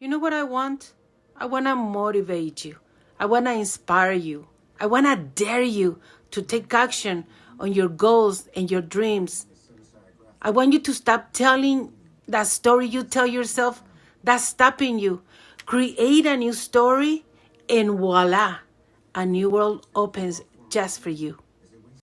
You know what I want? I want to motivate you. I want to inspire you. I want to dare you to take action on your goals and your dreams. I want you to stop telling that story you tell yourself that's stopping you. Create a new story, and voila, a new world opens just for you.